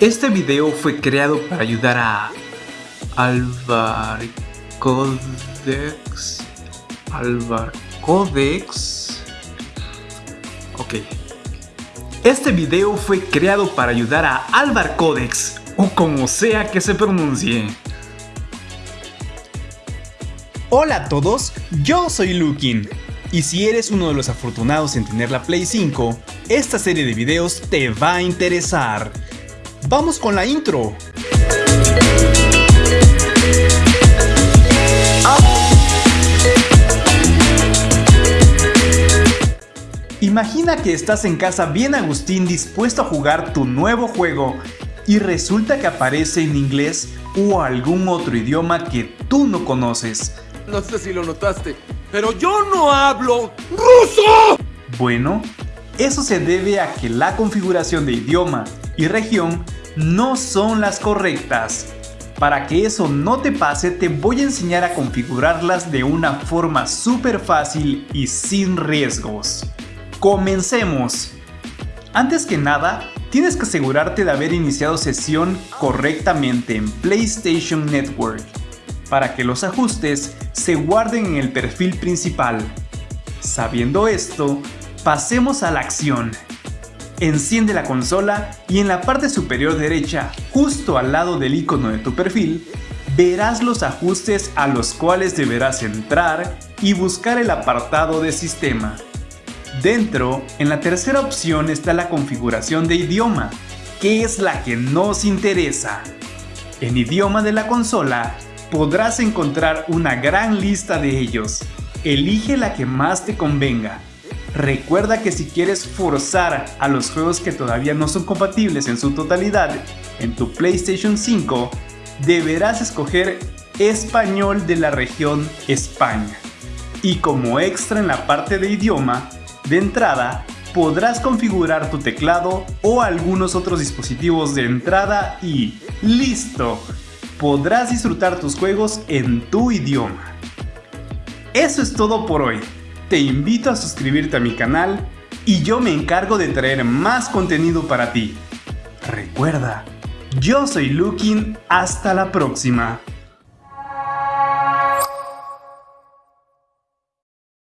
Este video fue creado para ayudar a Alvar Codex. Alvar Codex. Ok. Este video fue creado para ayudar a Alvar Codex, o como sea que se pronuncie. Hola a todos, yo soy Lukin. Y si eres uno de los afortunados en tener la Play 5, esta serie de videos te va a interesar. ¡Vamos con la intro! Imagina que estás en casa bien Agustín dispuesto a jugar tu nuevo juego y resulta que aparece en inglés o algún otro idioma que tú no conoces. No sé si lo notaste, pero yo no hablo ruso. Bueno, eso se debe a que la configuración de idioma y región no son las correctas. Para que eso no te pase te voy a enseñar a configurarlas de una forma súper fácil y sin riesgos. ¡Comencemos! Antes que nada, tienes que asegurarte de haber iniciado sesión correctamente en PlayStation Network para que los ajustes se guarden en el perfil principal. Sabiendo esto, pasemos a la acción. Enciende la consola y en la parte superior derecha, justo al lado del icono de tu perfil, verás los ajustes a los cuales deberás entrar y buscar el apartado de sistema. Dentro, en la tercera opción está la configuración de idioma, que es la que nos interesa. En idioma de la consola, podrás encontrar una gran lista de ellos. Elige la que más te convenga. Recuerda que si quieres forzar a los juegos que todavía no son compatibles en su totalidad en tu PlayStation 5, deberás escoger español de la región España. Y como extra en la parte de idioma, de entrada, podrás configurar tu teclado o algunos otros dispositivos de entrada y ¡listo! Podrás disfrutar tus juegos en tu idioma. Eso es todo por hoy te invito a suscribirte a mi canal y yo me encargo de traer más contenido para ti. Recuerda, yo soy Lukin, hasta la próxima.